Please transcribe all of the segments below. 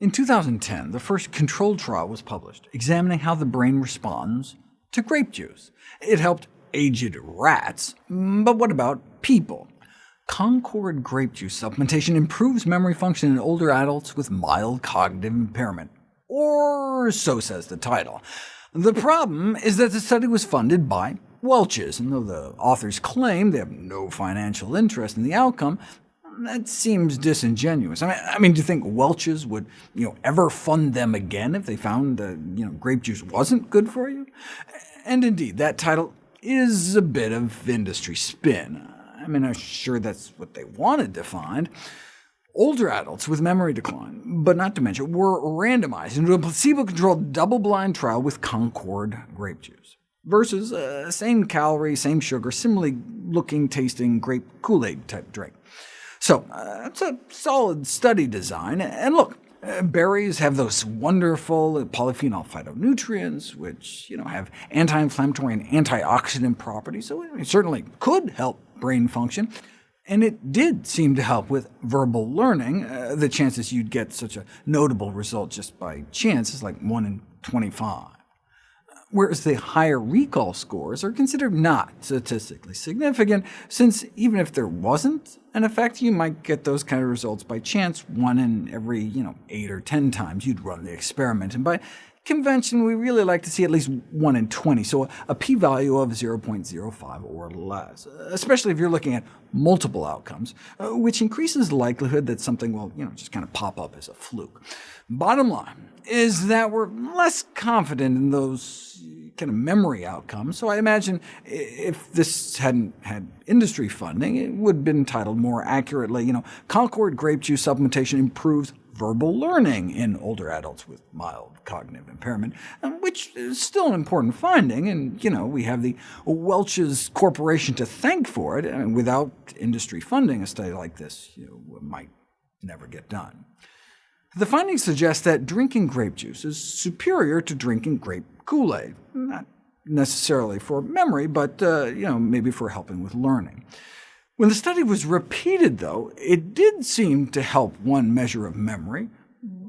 In 2010, the first controlled trial was published, examining how the brain responds to grape juice. It helped aged rats, but what about people? Concord grape juice supplementation improves memory function in older adults with mild cognitive impairment, or so says the title. The problem is that the study was funded by Welch's, and though the authors claim they have no financial interest in the outcome, that seems disingenuous. I mean, I mean, do you think Welch's would you know, ever fund them again if they found that you know, grape juice wasn't good for you? And indeed, that title is a bit of industry spin. I mean, I'm sure that's what they wanted to find. Older adults with memory decline, but not dementia, were randomized into a placebo-controlled double-blind trial with Concord grape juice, versus a same calorie, same sugar, similarly looking, tasting grape Kool-Aid type drink. So uh, it's a solid study design, and look, uh, berries have those wonderful polyphenol phytonutrients, which you know, have anti-inflammatory and antioxidant properties, so it certainly could help brain function. And it did seem to help with verbal learning. Uh, the chances you'd get such a notable result just by chance is like 1 in 25 whereas the higher recall scores are considered not statistically significant, since even if there wasn't an effect, you might get those kind of results by chance one in every you know, 8 or 10 times you'd run the experiment. And by convention, we really like to see at least 1 in 20, so a p-value of 0.05 or less, especially if you're looking at multiple outcomes, uh, which increases the likelihood that something will you know, just kind of pop up as a fluke. Bottom line is that we're less confident in those kind of memory outcomes, so I imagine if this hadn't had industry funding, it would have been titled more accurately, you know, Concord grape juice supplementation improves verbal learning in older adults with mild cognitive impairment, um, which is still an important finding, and you know, we have the Welch's Corporation to thank for it. Mean, without industry funding, a study like this you know, might never get done. The findings suggest that drinking grape juice is superior to drinking grape Kool-Aid, not necessarily for memory, but uh, you know, maybe for helping with learning. When the study was repeated, though, it did seem to help one measure of memory,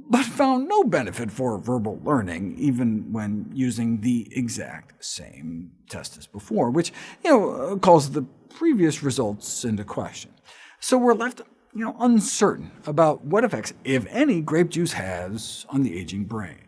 but found no benefit for verbal learning, even when using the exact same test as before, which you know, uh, calls the previous results into question. So we're left you know, uncertain about what effects, if any, grape juice has on the aging brain.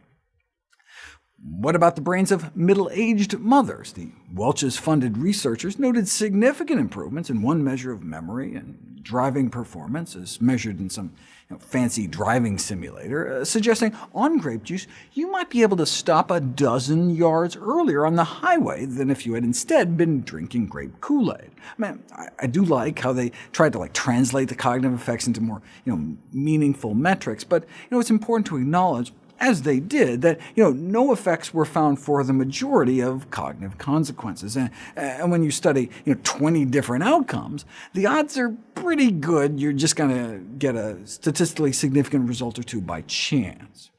What about the brains of middle-aged mothers? The Welch's-funded researchers noted significant improvements in one measure of memory and driving performance, as measured in some you know, fancy driving simulator, uh, suggesting on grape juice you might be able to stop a dozen yards earlier on the highway than if you had instead been drinking grape Kool-Aid. I, mean, I, I, do like how they tried to like, translate the cognitive effects into more you know, meaningful metrics, but you know, it's important to acknowledge as they did, that you know, no effects were found for the majority of cognitive consequences. And, and when you study you know, 20 different outcomes, the odds are pretty good you're just going to get a statistically significant result or two by chance.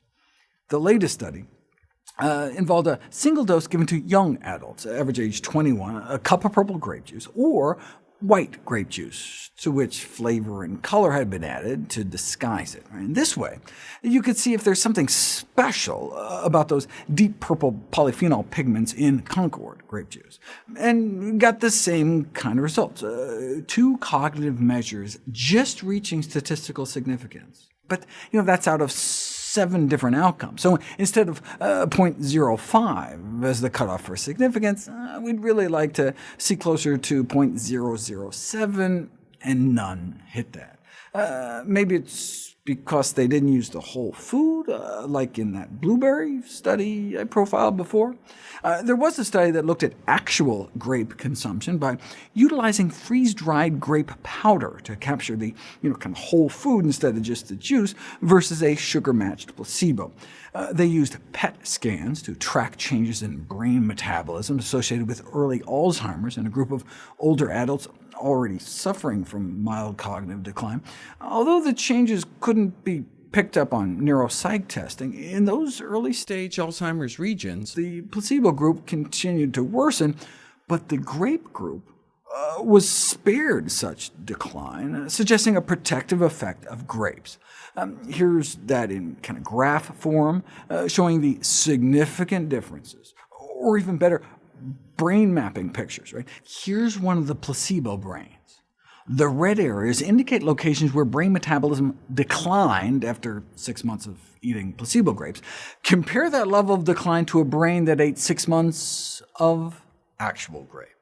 The latest study uh, involved a single dose given to young adults, average age 21, a cup of purple grape juice, or white grape juice, to which flavor and color had been added to disguise it. In this way, you could see if there's something special uh, about those deep purple polyphenol pigments in Concord grape juice, and got the same kind of results, uh, two cognitive measures just reaching statistical significance. But you know that's out of seven different outcomes. So instead of uh, 0.05 as the cutoff for significance, uh, we'd really like to see closer to 0.007, and none hit that. Uh, maybe it's because they didn't use the whole food, uh, like in that blueberry study I profiled before. Uh, there was a study that looked at actual grape consumption by utilizing freeze-dried grape powder to capture the you know, kind of whole food instead of just the juice, versus a sugar-matched placebo. Uh, they used PET scans to track changes in brain metabolism associated with early Alzheimer's in a group of older adults already suffering from mild cognitive decline. Although the changes couldn't be picked up on neuropsych testing, in those early-stage Alzheimer's regions, the placebo group continued to worsen, but the grape group uh, was spared such decline, suggesting a protective effect of grapes. Um, here's that in kind of graph form, uh, showing the significant differences, or even better, brain mapping pictures. Right? Here's one of the placebo brains. The red areas indicate locations where brain metabolism declined after six months of eating placebo grapes. Compare that level of decline to a brain that ate six months of actual grapes.